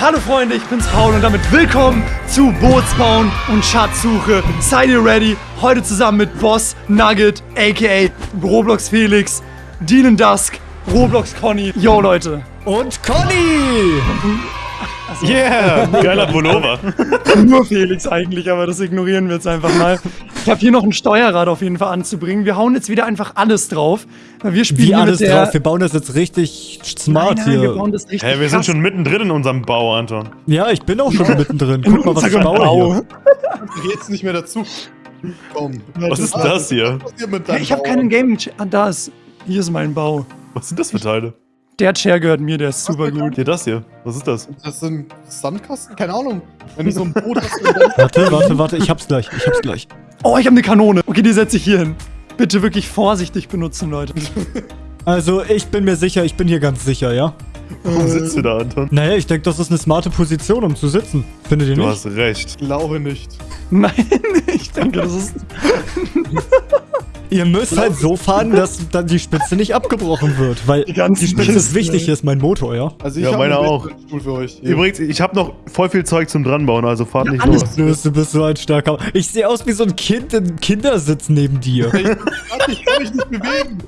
Hallo Freunde, ich bin's Paul und damit willkommen zu Bootsbauen und Schatzsuche. Seid ihr ready? Heute zusammen mit Boss Nugget, aka Roblox Felix, Dean Dusk, Roblox Conny. Yo Leute. Und Conny! Yeah, geiler Pullover. Nur Felix eigentlich, aber das ignorieren wir jetzt einfach mal. Ich habe hier noch ein Steuerrad auf jeden Fall anzubringen. Wir hauen jetzt wieder einfach alles drauf. Wir spielen Wie alles drauf? Wir bauen das jetzt richtig smart nein, nein, wir hier. bauen das richtig Hey, wir sind schon mittendrin in unserem Bau, Anton. Ja, ich bin auch schon mittendrin. Guck mal, was ich baue Bau. hier. Geht's nicht mehr dazu. Komm. Was ist das hier? Hier mit Hey, ich habe keinen Gaming... Ah, da ist... Hier ist mein Bau. Was sind das für Teile? Der Chair gehört mir, der ist super gut. Hier, das hier. Was ist das? Das sind Sandkasten? Keine Ahnung. Wenn du so ein Boot hast, Warte, warte, warte, ich hab's gleich, ich hab's gleich. Oh, ich habe eine Kanone. Okay, die setze ich hier hin. Bitte wirklich vorsichtig benutzen, Leute. Also, ich bin mir sicher, ich bin hier ganz sicher, ja? Warum sitzt du da, Anton? Naja, ich denke, das ist eine smarte Position, um zu sitzen. Findet ihr Du nicht? hast recht. glaube nicht. Nein, ich denke, das ist... Ihr müsst halt so fahren, dass dann die Spitze nicht abgebrochen wird, weil Die die Spitze ist wichtig, ey. hier ist mein Motor, ja? Also ich Ja, meine auch. für euch. Übrigens, ich habe noch voll viel Zeug zum dranbauen, also fahrt Ja, nicht alles. los. Louis, du bist so ein starker... Ich sehe aus wie so ein Kind im Kindersitz neben dir. Ich kann mich nicht bewegen.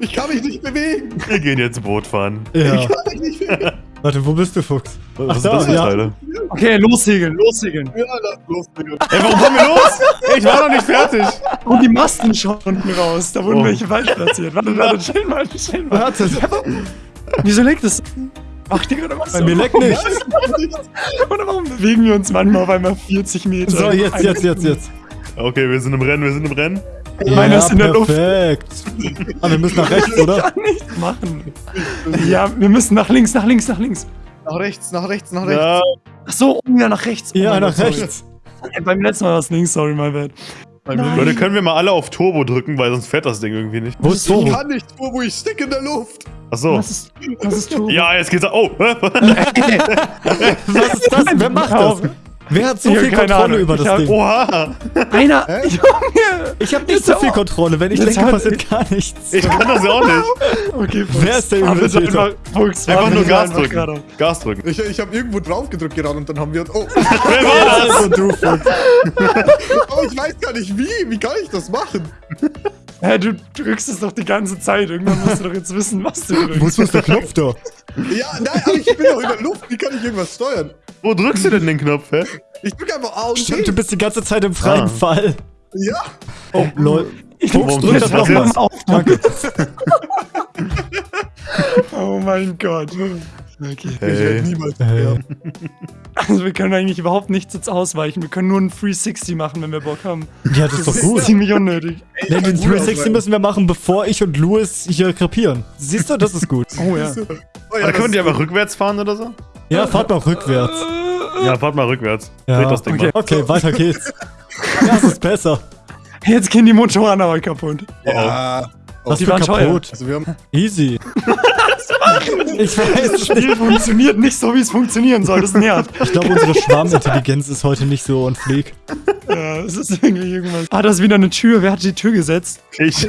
Ich kann mich nicht bewegen. Wir gehen jetzt Boot fahren. Ja. Ich kann mich nicht bewegen. Warte, wo bist du, Fuchs? Was Ach sind da, das für ja. Teile? Okay, lossegeln, lossegeln. Ja, lass los, Digga. Ey, warum fahren wir los? Ey, ich war noch nicht fertig. Und die Masten schauen unten raus. Da wurden Oh. welche falsch platziert. Warte, warte, chill mal, chill mal. Warte, Wieso leckt es? Macht ihr gerade was? bei mir leckt nicht. Oder warum bewegen wir uns manchmal auf einmal 40 Meter? So, jetzt, jetzt, jetzt, jetzt. Okay, wir sind im Rennen, wir sind im Rennen. Meiner ist in der Luft. perfekt. Ah, wir müssen nach rechts, oder? kann nichts machen. Ja, wir müssen nach links, nach links, nach links. Nach rechts, nach rechts, nach rechts. Ja, Ach so, oh ja, nach rechts. Oh Ja, nach Gott, sorry. rechts. Ey, Beim letzten Mal war es links, sorry, my bad. Nein. Leute, können wir mal alle auf Turbo drücken, weil sonst fährt das Ding irgendwie nicht. Wo ist Ich Turbo? kann nicht, wo ich stick in der Luft. Achso. Was ist, was ist Turbo? Ja, jetzt geht's. Oh, Was ist das? Wer macht das? Wer hat so Ich hab viel keine Kontrolle Ahnung. über Ich das hab- Ding? oha. Einer, Hä? Junge! Ich habe nicht so viel. Kontrolle. Wenn ich denke, hört- passiert gar nichts. Ich kann das ja auch nicht. Okay, Wer ist der Übeltäter? Einfach, Fuchs, Einfach nur Gas einfach drücken. geradeaus. Gas drücken. Ich, ich habe irgendwo drauf gedrückt gerade und dann haben wir... Oh, Wer war das? Also du, Fuchs. aber ich weiß gar nicht wie. Wie kann ich das machen? Hä, du drückst es doch die ganze Zeit. Irgendwann musst du doch jetzt wissen, was du drückst. Wozu ist der Knopf da? Ja, nein, aber ich bin doch in der Luft. Wie kann ich irgendwas steuern? Wo drückst du denn den Knopf, hä? Ich drücke einfach A und Stimmt, T. du bist die ganze Zeit im freien Ah. Fall. Ja. Oh, lol. Ich Warum drück das das nochmal auf. Danke. Oh mein Gott. Okay. Ich werde Hey. niemals Hey. Also wir können eigentlich überhaupt nichts jetzt ausweichen. Wir können nur einen 360 machen, wenn wir Bock haben. Ja, das ist doch gut. Ziemlich unnötig. Nee, den 360 müssen wir machen, bevor ich und Louis hier krepieren. Siehst du, das ist gut. Oh ja. Oh, ja, Oder die ist einfach rückwärts fahren oder so? Ja, fahrt mal rückwärts. Ja, fahrt mal rückwärts. Ja. Dreht das Ding Okay. mal. Okay, weiter geht's. Das ist besser. Jetzt gehen die Motoren aber kaputt. Ja. Das Die waren kaputt. Also wir haben... Easy. Ich weiß Das Spiel funktioniert nicht so, wie es funktionieren soll. Das nervt. Ich glaube, unsere Schwarmintelligenz ist heute nicht so on fleek. Ja, es ist irgendwie irgendwas. Ah, da ist wieder eine Tür. Wer hat die Tür gesetzt? Ich.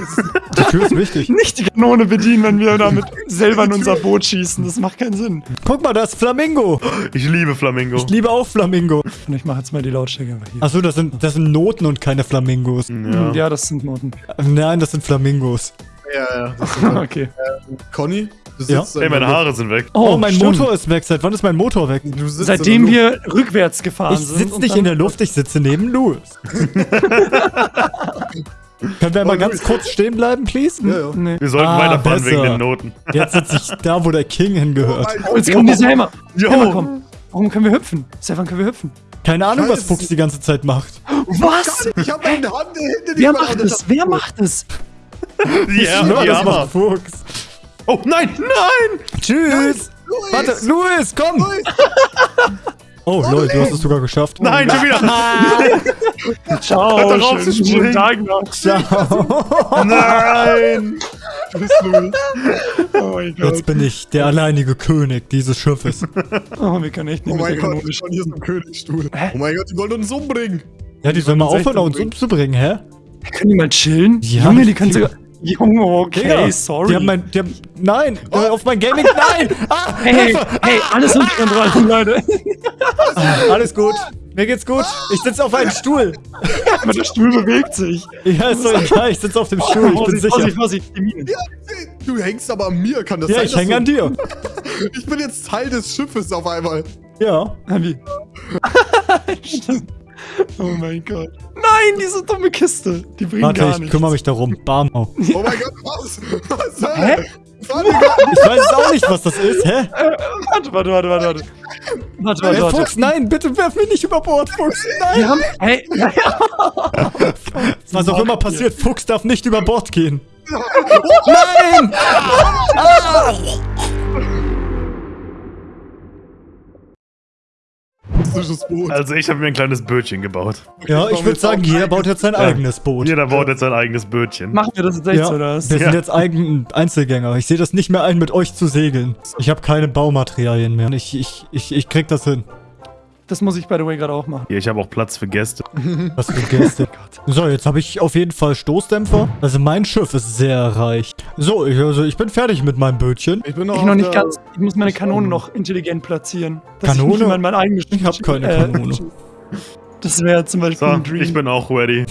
Die Tür ist wichtig. Nicht die Kanone bedienen, wenn wir damit selber in unser Boot schießen. Das macht keinen Sinn. Guck mal, da ist Flamingo. Ich liebe Flamingo. Ich liebe auch Flamingo. Und ich mache jetzt mal die Lautstärke einfach hier. Achso, das sind, das sind Noten und keine Flamingos. Ja. Ja, das sind Noten. Nein, das sind Flamingos. Ja, ja. Okay. Conny, du Ja. Ey, meine. Haare sind weg. Oh, mein stimmt. Motor ist weg. Seit wann ist mein Motor weg? Du sitzt Seitdem wir rückwärts gefahren Ich sind. sitze und nicht in der Luft, ich sitze neben Louis. Können wir mal Oh, ganz Louis. kurz stehen bleiben, please? Ja, ja. Nee. Wir sollten Ah, weiterfahren besser. wegen den Noten. Jetzt sitze ich da, wo der King hingehört. Oh, jetzt kommen diese Hämmer. Jo. Hämmer kommen. Warum können wir hüpfen? Stefan, können wir hüpfen? Keine Ahnung, was Scheiße. Fuchs die ganze Zeit macht. Was? Ich habe meine Hand hinter Wer macht es? Wer macht es? Die, Ja, die das Hammer. Fuchs. Oh, nein, nein! Tschüss. Louis! Warte, Louis, komm. Louis! Oh, lol, du hast es sogar geschafft. Nein, schon wieder! Ciao. Hört doch auf schönen- zu schönen springen. Tag noch. Ciao. Nein! Tschüss, Louis. Oh mein Gott. Jetzt bin ich der alleinige König dieses Schiffes. Oh, wir können echt nicht Oh mit mein Gott, ich bin hier so ein Königsstuhl. Hä? Oh mein Gott, die wollen uns umbringen. Ja, die sollen mal aufhören, uns umbringen. umzubringen, hä? Können die mal chillen? Ja, Junge, die können sogar... Junge, okay, Digga, sorry. Die haben mein, die haben, nein, äh, auf mein Gaming, nein! Ah, hey, hey, alles unter Kontrolle, Leute. alles gut. Mir geht's gut. Ich sitze auf einem Stuhl. Aber der Stuhl bewegt sich. Ja, ist doch egal. Ich sitze auf dem Stuhl. Ich bin sicher. Vorsicht, Vorsicht. Du hängst aber an mir, kann das Ja, sein? ich dass hänge an dir. Ich bin jetzt Teil des Schiffes auf einmal. Ja. Wie? Stimmt. oh mein Gott. Nein, diese dumme Kiste. Die bringt Warte, gar ich nichts. kümmere mich darum. Bam. Oh. Oh mein Gott, was? Was soll Hä? Warte. Ich weiß auch nicht, was das ist. Hä? Warte, warte, warte, warte. Warte, warte, Hey, warte. Fuchs, nein, bitte werf mich nicht über Bord, Fuchs. Nein. Wir haben, hey. Was auch immer passiert, Fuchs darf nicht über Bord gehen. Nein! Russisches Boot. Also ich habe mir ein kleines Bötchen gebaut. Ja, ich würde sagen, jeder baut jetzt sein eigenes Boot. Jeder baut jetzt sein eigenes Bötchen. Machen wir das jetzt echt Ja, oder was? wir sind Ja. jetzt eigen Einzelgänger. Ich sehe das nicht mehr ein, mit euch zu segeln. Ich habe keine Baumaterialien mehr. Ich, ich, ich, ich krieg das hin. Das muss ich, by the way, gerade auch machen. Hier, ich habe auch Platz für Gäste. Was für Gäste. so, jetzt habe ich auf jeden Fall Stoßdämpfer. Also mein Schiff ist sehr reich. So, ich, also ich bin fertig mit meinem Bötchen. Ich bin noch, Ich noch nicht ganz. Ich muss meine Kanone noch intelligent platzieren. Kanone? Ich mein eigenes Ich hab keine äh, Kanone. Das wäre zum Beispiel So, ein Dream. ich bin auch ready.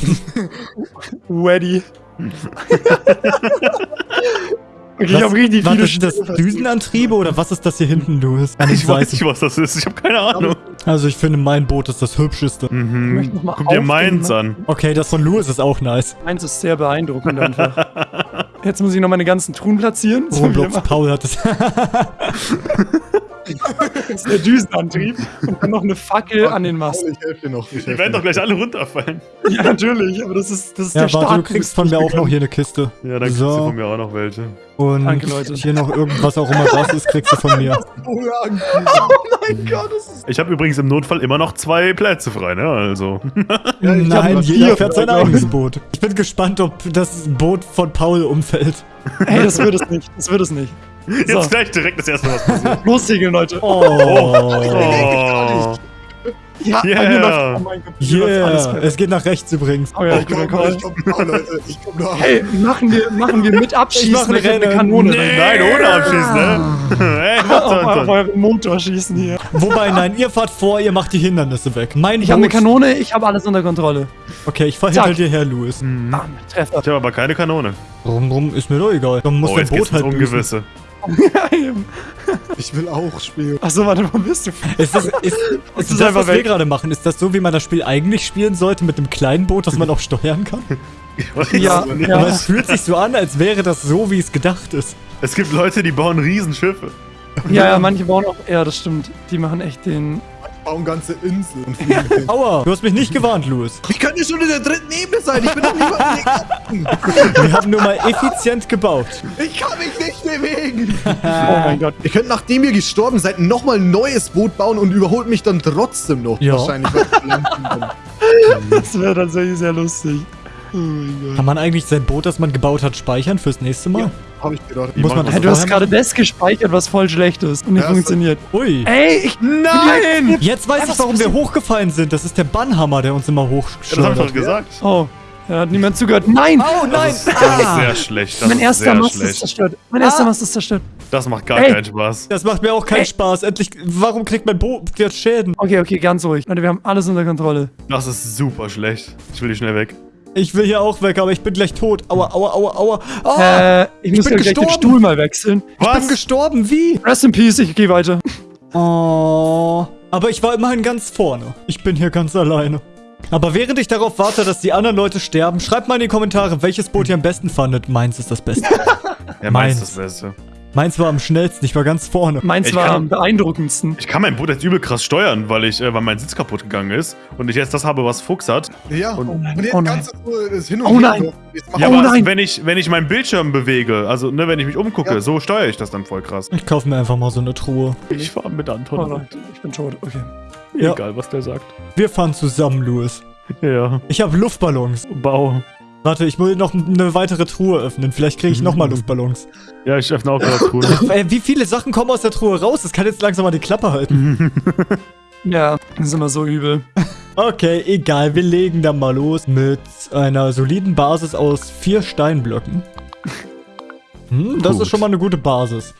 ready. Okay, ich Was- habe richtig Warte, viele sind das Düsenantriebe oder was ist das hier hinten, Louis? Ich weiß nicht, was das ist. Ich habe keine Ahnung. Also ich finde, mein Boot ist das hübscheste. Ich möchte noch Mhm. mal Guck dir meins ne? an. Okay, das von Louis ist auch nice. Meins ist sehr beeindruckend einfach. Jetzt muss ich noch meine ganzen Truhen platzieren. Machen Paul hat es. jetzt der Düsenantrieb und dann noch eine Fackel an den Mast. Ich helfe dir noch. Ich Die werden doch gleich alle runterfallen. Ja, natürlich, aber das ist, das ist ja, der warte, Start. du kriegst von mir auch noch hier eine Kiste. Ja, dann kriegst So. du von mir auch noch welche. Und Danke, Leute. hier noch irgendwas auch immer das ist, kriegst du von mir. Oh, ja, mein Gott, das ist Ich habe übrigens im Notfall immer noch zwei Plätze frei, ne? Also. Ja, Nein, jeder fährt sein eigenes Boot. Ich bin gespannt, ob das Boot von Paul umfällt. Ey, das wird es nicht. Das wird es nicht. Jetzt So. gleich direkt das erste, was passiert. Lossegeln, Leute. Oh. Oh. Ja, bei Yeah. oh Yeah, es geht nach rechts übrigens. Oh ja, Ich guter komm, Call. ich komm noch, Leute. Ich komm noch. Hey, machen wir, machen wir mit Abschießen Ich eine. Kanone Nee. Nein, ohne abschießen, ne? Ey, Auf, euren Motor schießen hier. Wobei, nein, ihr fahrt vor, ihr macht die Hindernisse weg. Mein Ich habe eine Kanone, ich habe alles unter Kontrolle. Okay, ich fahr hinter dir her, Louis. Bam, Treffer. Ich habe aber keine Kanone. Warum, warum? Ist mir doch egal. Dann muss Oh, dein Boot halt büßen. Ich will auch spielen. Achso, warte, wo bist du? Ist das, ist, ist ist das, einfach was wir weg. gerade machen? Ist das so, wie man das Spiel eigentlich spielen sollte, mit einem kleinen Boot, das man auch steuern kann? Ja. Aber es fühlt sich so an, als wäre das so, wie es gedacht ist. Es gibt Leute, die bauen Riesenschiffe. Ja, ja, manche bauen auch. Ja, das stimmt. Die machen echt den. Bauen ganze Inseln denen. Aua, du hast mich nicht gewarnt, Louis. Ich könnte schon in der dritten Ebene sein. Ich bin doch nicht mal Wir haben nur mal effizient gebaut. Ich kann mich nicht bewegen. Oh mein Gott. Ihr könnt, nachdem ihr gestorben seid, nochmal ein neues Boot bauen und überholt mich dann trotzdem noch. Ja. Wahrscheinlich. Das wäre tatsächlich sehr lustig. Kann man eigentlich sein Boot, das man gebaut hat, speichern fürs nächste Mal? Hab ich gedacht. Muss man machen Hey, das du hast gerade das gespeichert, was voll schlecht ist und nicht Ja, es- funktioniert. Ui. Ey, ich. Nein! Jetzt weiß ich, warum wir hochgefallen sind. Das ist der Bannhammer, der uns immer Ja, das hab ich hochschleudert. doch gesagt. Oh, da hat niemand zugehört. Nein! Oh nein! Das ist, das ist sehr schlecht. Das mein erster Mast ist zerstört. Mein erster Ah. Mast ist zerstört. Das macht gar Ey. keinen Spaß. Das macht mir auch keinen Ey. Spaß. Endlich, warum kriegt mein Boot jetzt Schäden? Okay, okay, ganz ruhig. Leute, wir haben alles unter Kontrolle. Das ist super schlecht. Ich will die schnell weg. Ich will hier auch weg, aber ich bin gleich tot. Aua, aua, aua, aua. Oh, Äh, ich muss bin ja gleich den. Stuhl mal wechseln. ich bin gestorben. Wie? Rest in Peace, ich gehe weiter. Oh. Aber ich war immerhin ganz vorne. Ich bin hier ganz alleine. Aber während ich darauf warte, dass die anderen Leute sterben, schreibt mal in die Kommentare, welches Boot ihr am besten fandet. Meins ist das Beste. Ja, meins Meins. ist das Beste. Meins war am schnellsten, ich war ganz vorne. Meins Ich war kann- am beeindruckendsten. Ich kann mein Boot jetzt übel krass steuern, weil ich, äh, weil mein Sitz kaputt gegangen ist und ich jetzt das habe, was Fuchs hat. Ja, Und- und, nein, jetzt oh nein. kannst du so das hin und Oh nein. Ja, Oh aber nein. wenn ich, wenn ich meinen Bildschirm bewege, also ne, wenn ich mich umgucke, Ja. so steuere ich das dann voll krass. Ich kaufe mir einfach mal so eine Truhe. Ich fahre mit Oh Anton. Leute, ich bin tot. Okay. Ja. Egal, was der sagt. Wir fahren zusammen, Louis. Ja, Ich habe Luftballons. Bau. Warte, ich will noch eine weitere Truhe öffnen. Vielleicht kriege ich nochmal Luftballons. Ja, ich öffne auch gerade das Truhe. Äh, wie viele Sachen kommen aus der Truhe raus? Das kann jetzt langsam mal die Klappe halten. Ja, das ist immer so übel. Okay, egal. Wir legen dann mal los mit einer soliden Basis aus vier Steinblöcken. Hm, das Gut. ist schon mal eine gute Basis.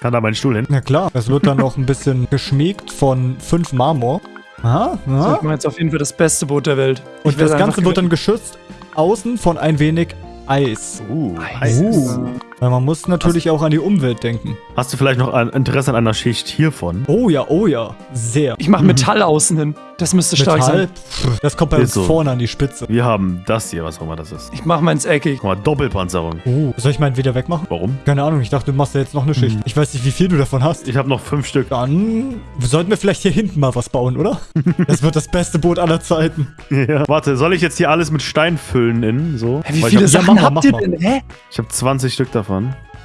Kann da mein Stuhl hin? Na klar, es wird dann noch ein bisschen geschmiegt von fünf Marmor. Aha, Das aha. wird mal jetzt auf jeden Fall das beste Boot der Welt. Und das Ganze wird dann geschützt außen von ein wenig Eis. Uh, Eis. Uh. Weil man muss natürlich auch an die Umwelt denken. Hast du vielleicht noch ein Interesse an einer Schicht hiervon? Oh ja, oh ja. Sehr. Ich mache Metall außen hin. Das müsste stark Metall, sein. pff, das kommt bei uns so. vorne an die Spitze. Wir haben das hier, was auch immer das ist. Ich mache meins eckig. Guck mal, Doppelpanzerung. Oh, soll ich meinen wieder wegmachen? Warum? Keine Ahnung, ich dachte, du machst da jetzt noch eine Schicht. Ich weiß nicht, wie viel du davon hast. Ich habe noch fünf Stück. Dann sollten wir vielleicht hier hinten mal was bauen, oder? Das wird das beste Boot aller Zeiten. Ja. Warte, soll ich jetzt hier alles mit Stein füllen innen? So? Hä, Wie Weil viele ich ja, Sachen mach mal, habt mach ihr denn? Hä? habe hab 20 Stück davon.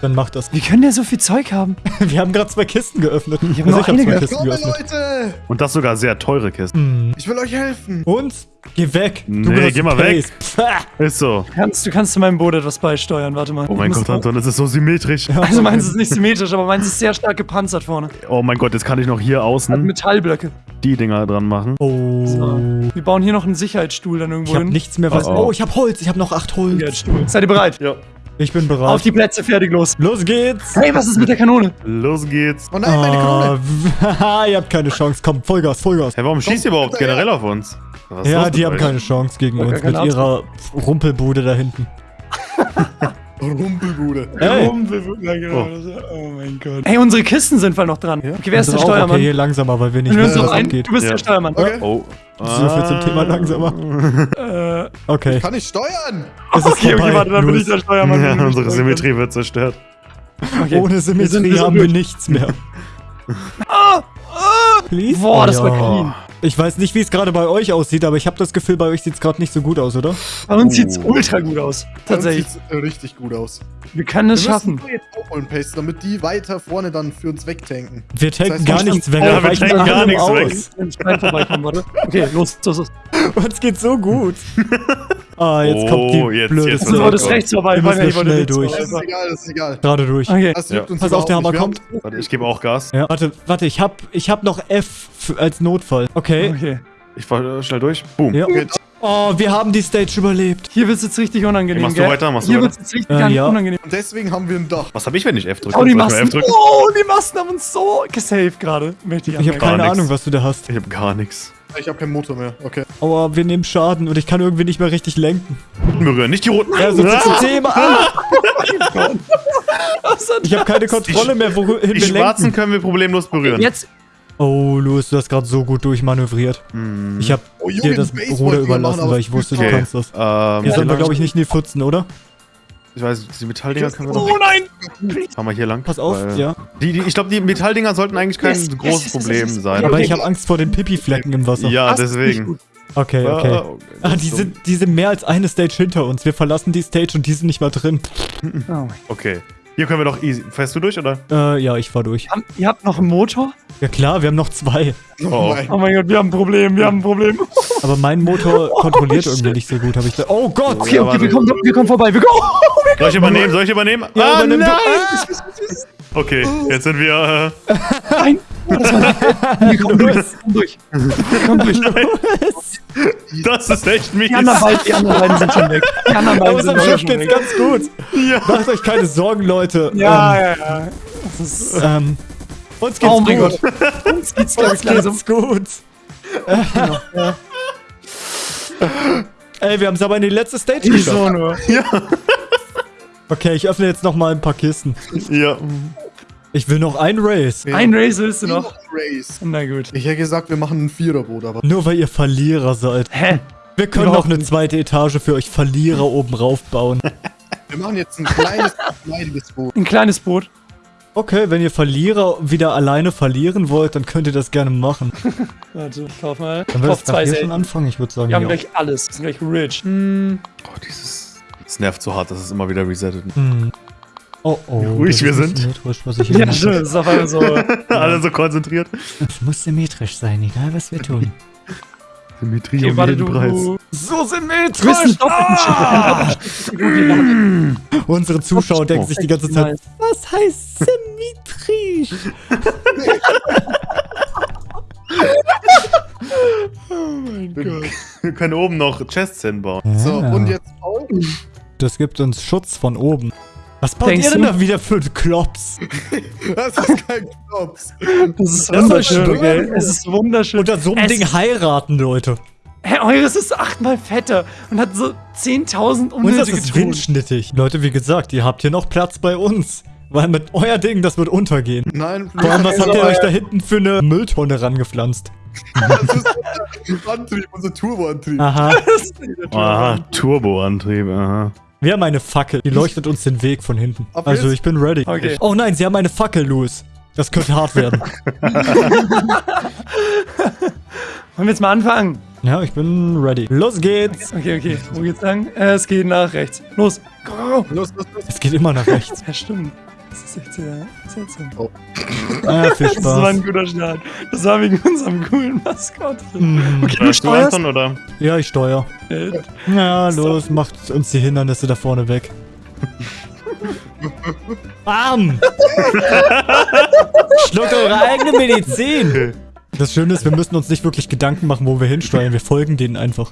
Dann mach das. Wie können der so viel Zeug haben? Wir haben gerade zwei Kisten geöffnet. Ich hab Also hab zwei. Kisten Komme, geöffnet. Leute! Und das sogar sehr teure Kisten. Hm. Ich will euch helfen. Und? Geh weg. Nee, benutzt geh mal weg. Pace. Pah. Ist so. Kannst, du kannst zu meinem Boot etwas beisteuern. Warte mal. Oh mein Gott, Anton, das ist so symmetrisch. Also meins ist nicht symmetrisch, aber meins ist sehr stark gepanzert vorne. Oh mein Gott, jetzt kann ich noch hier Hat außen Metallblöcke. die Dinger dran machen. Oh. So. Wir bauen hier noch einen Sicherheitsstuhl dann irgendwo Ich habe hin. nichts mehr was. Oh, oh. Oh, ich habe Holz. Ich habe noch acht Holz. Sicherheitsstuhl. Seid ihr bereit? Ja. Ich bin bereit. Auf die Plätze, fertig, los. Los geht's. Hey, was ist mit der Kanone? Los geht's. Oh nein, meine Kanone. Ah, ihr habt keine Chance. Komm, Vollgas, Vollgas. Hey, warum schießt ihr überhaupt generell auf uns? Ja, die haben euch? keine Chance gegen uns mit Angst. ihrer Rumpelbude da hinten. Rumpelbude. Ey. Ja, genau. Oh. mein Gott. Hey, unsere Kisten sind voll noch dran. Okay, wer ist der. Steuermann? Okay, hier langsamer, weil wir nicht Du, wissen, bist was ein, abgeht. du bist Ja. der Steuermann. Okay. Oh. So viel zum Thema langsamer. Äh, Okay. Ich kann nicht steuern. Es ist okay, okay, warte, dann bin Los. ich der Steuermann. Ja, unsere Symmetrie wird zerstört. Okay. Ohne Wir sind- Symmetrie wir sind haben wir nichts mehr. Ah, ah. Please? Boah, das Oh, war ja. clean. Ich weiß nicht, wie es gerade bei euch aussieht, aber ich habe das Gefühl, bei euch sieht es gerade nicht so gut aus, oder? Bei uns sieht's Oh. ultra gut aus. Tatsächlich. Sieht richtig gut aus. Wir können es Wir schaffen. nur jetzt aufholen, Pace, damit die weiter vorne dann für uns wegtanken. Wir tanken heißt, gar wir nichts weg. Ja, wir wir tanken gar nichts aus. weg. Okay, los, los, los. Uns geht's so gut. ah, jetzt kommt die Oh, jetzt- blöde jetzt Du Ja, wolltest Gott. rechts vorbei. Wir müssen wollte schnell durch. Das ist egal, das ist egal. Gerade durch. Okay. Das Ja. Pass auf, der Hammer nicht. Kommt. Warte, ich gebe auch Gas. Ja. Warte, warte, ich hab, ich hab noch F für, als Notfall. Okay. Okay. Ich fahr äh, schnell durch. Boom. Ja. Okay, Oh, wir haben die Stage überlebt. Hier wird's jetzt richtig unangenehm, Machst du gell? weiter? Machst du Hier weiter? wird's jetzt richtig Äh, ja. unangenehm. Und deswegen haben wir ein Dach. Was habe ich, wenn ich F drücke? Oh, die Masten. Oh, die Masten haben uns so gesaved gerade. Ich Ich habe keine nix. Ahnung, was du da hast. Ich habe gar nichts. Ich habe keinen Motor mehr. Okay. Aber wir nehmen Schaden und ich kann irgendwie nicht mehr richtig lenken. Berühren, nicht die roten. Ja, so viel zum Thema. Ah, ich habe keine Kontrolle mehr, wohin Die wir schwarzen lenken. können wir problemlos berühren. Jetzt. Oh, Louis, du hast gerade so gut durchmanövriert. Hm. Ich habe Oh, dir das Ruder überlassen, weil ich wusste, du Okay. kannst das. Ähm, Hier sollen wir, glaube ich, nicht in die Pfützen, oder? Ich weiß, die Metalldinger können wir doch. Oh nein! Fahren wir hier lang. Pass auf, ja. Die, die, ich glaube, die Metalldinger sollten eigentlich kein Yes, großes yes, yes, Problem sein. Aber okay. ich habe Angst vor den Pipi-Flecken im Wasser. ja, deswegen. gut. Okay, Ah, okay. okay. Ah, die sind, die sind mehr als eine Stage hinter uns. Wir verlassen die Stage und die sind nicht mal drin. Oh Okay. Hier können wir doch easy. Fährst du durch, oder? Äh, ja, ich fahr durch. Gott. Ihr habt noch einen Motor? Ja klar, wir haben noch zwei. Oh, Oh. mein Oh Gott, wir haben ein Problem, wir haben ein Problem. Aber mein Motor kontrolliert Oh, irgendwie nicht so gut, habe ich da. Oh Gott! Okay, okay, wir kommen, wir kommen vorbei. Wir kommen. Soll ich übernehmen? Soll ich übernehmen? Ja, ah, übernimm du. nein! Okay, jetzt sind wir. Äh, Nein. Das war nicht. Wir kommen durch. Wir kommen durch. Wir kommen durch. Das ist echt mies. Die anderen, beiden, die anderen beiden sind schon weg. Die anderen Bei beiden sind unserem schon Schiff geht's weg. ganz gut. Ja. Macht euch keine Sorgen, Leute. Ja, ja, ja. Das ist, Ähm, ähm, uns geht's oh mein gut. Gott. Uns geht's Uns geht's gut. Ja. Ey, wir haben es aber in die letzte Stage geschafft. so nur. Okay, ich öffne jetzt noch mal ein paar Kisten. ja. Ich will noch ein Race. Ein Race willst du noch? Race. Na gut. Ich hätte gesagt, wir machen ein Viererboot, aber. Nur weil ihr Verlierer seid. Hä? Wir können Überhaupt noch eine zweite Etage für euch Verlierer oben rauf bauen. Wir machen jetzt ein kleines, kleines Boot. Ein kleines Boot. Okay, wenn ihr Verlierer wieder alleine verlieren wollt, dann könnt ihr das gerne machen. Warte, ich kauf mal. Dann wir kauf das zwei hier schon anfangen? Ich würde sagen, Wir haben ja. gleich alles. Wir sind gleich rich. Hm. Oh, dieses. Das nervt so hart, dass es immer wieder resettet. Hm. Oh, oh. ruhig das wir sind. Symmetrisch, was ich Ja. Das ist auf einmal so. Alle so konzentriert. Es muss symmetrisch sein, egal was wir tun. Symmetrie Okay, um warte, jeden du. Preis. So symmetrisch! wir machen Unsere Zuschauer denken sich die ganze Zeit, was heißt symmetrisch? Wir können oben noch Chests hinbauen. So, Ja. und jetzt Paul. Das gibt uns Schutz von oben. Was baut Denkst ihr denn du? da wieder für Klops? Das ist kein Klops. Das ist Das wunderschön, stimmen. Es ist wunderschön. Unter so einem es Ding heiraten, Leute. Hä, eures ist achtmal fetter und hat so 10.000 Und das unnötige ist windschnittig. Leute, wie gesagt, ihr habt hier noch Platz bei uns. Weil mit euer Ding, das wird untergehen. Nein, Vor allem, was habt ihr euch da hinten für eine Mülltonne rangepflanzt? Das ist unser Antrieb, unser Turboantrieb. Aha. Toll. Aha, Turboantrieb, aha. Wir haben eine Fackel. Die leuchtet uns den Weg von hinten. Ab Also jetzt? ich bin ready. Okay. Oh nein, sie haben eine Fackel, Louis. Das könnte hart werden. Wollen wir jetzt mal anfangen? ja, ich bin ready. Los geht's. Okay, okay. Wo geht's lang? Äh, es geht nach rechts. Los. Go. Los, los, los. Es geht immer nach rechts. Ja, stimmt. Das ist echt sehr seltsam. Ah, viel Das war ein Spaß. guter Start. Das war wegen unserem coolen Maskottchen. Mhm. Okay, du du steuerst? Anton, oder? Ja, ich steuer. Äh, Ja, los, macht uns die Hindernisse da vorne weg. Bam! Schluckt eure eigene Medizin! Das Schöne ist, wir müssen uns nicht wirklich Gedanken machen, wo wir hinsteuern. Wir folgen denen einfach.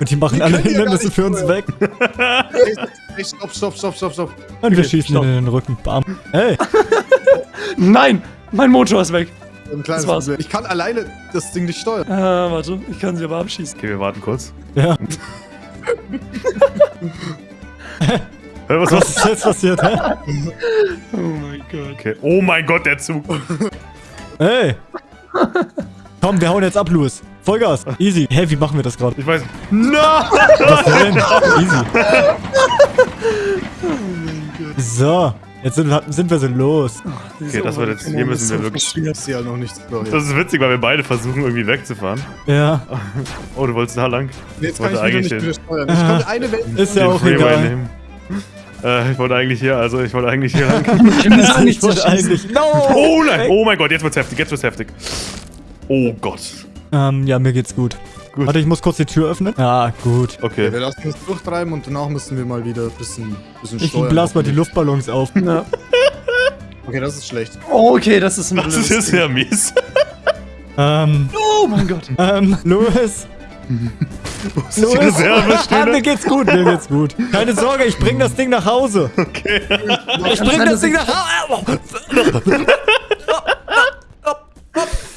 Und die machen alle ja Hindernisse für uns weg. Ey, Stopp, stopp, stopp, stopp, stopp. Und wir Okay, schießen stopp. ihnen in den Rücken. Bam. Hey! Nein! Mein Motor ist weg. Ein kleines Das war's. Problem. Ich kann alleine das Ding nicht steuern. Äh, warte. Ich kann sie aber abschießen. Okay, wir warten kurz. Ja. Hä, was Was ist jetzt passiert, hä? Oh mein Gott. Okay. Oh mein Gott, der Zug. Hey! Komm, wir hauen jetzt ab, Louis. Vollgas. Easy. Hä, wie machen wir das gerade? Ich weiß. No! Was denn? Easy. So, jetzt sind, sind wir so los. Okay, das wird jetzt- hier müssen wir wirklich- Ich ja noch nichts. Florian. Das ist witzig, weil wir beide versuchen, irgendwie wegzufahren. Ja, Oh, du wolltest da lang? Jetzt wollte kann ich eigentlich nicht steuern. Ich kann eine Welt. ist ja auch Freeway egal. nehmen. Äh, ich wollte eigentlich hier, also ich wollte eigentlich hier lang. Ich wollte eigentlich... No! Oh nein! Oh mein Gott, jetzt wird's heftig, jetzt wird's heftig. Oh Gott. Ähm, ja, mir geht's gut. Gut. Warte, ich muss kurz die Tür öffnen. Ja, gut. Okay. Wir lassen uns durchtreiben und danach müssen wir mal wieder ein bisschen, bisschen Ich steuern. blas mal die Luftballons auf. Ja. Okay, das ist schlecht. Oh, okay, das ist ein Das ist jetzt ja mies. Ähm, Oh mein Gott. ähm, Louis. Die Reserve ah, mir geht's gut, mir geht's gut. Keine Sorge, ich bring das Ding nach Hause. Okay. Ich bring das Ding nach Hause.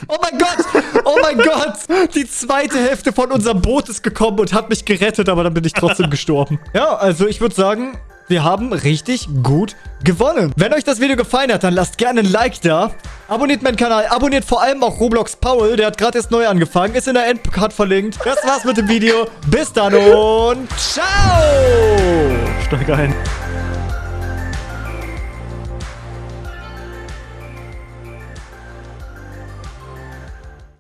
Oh mein Gott! Oh mein Gott! Die zweite Hälfte von unserem Boot ist gekommen und hat mich gerettet, aber dann bin ich trotzdem gestorben. Ja, also ich würde sagen, wir haben richtig gut gewonnen. Wenn euch das Video gefallen hat, dann lasst gerne ein Like da. Abonniert meinen Kanal, abonniert vor allem auch Roblox Paul, der hat gerade erst neu angefangen, ist in der Endcard verlinkt. Das war's mit dem Video. Bis dann und ciao! Steig ein.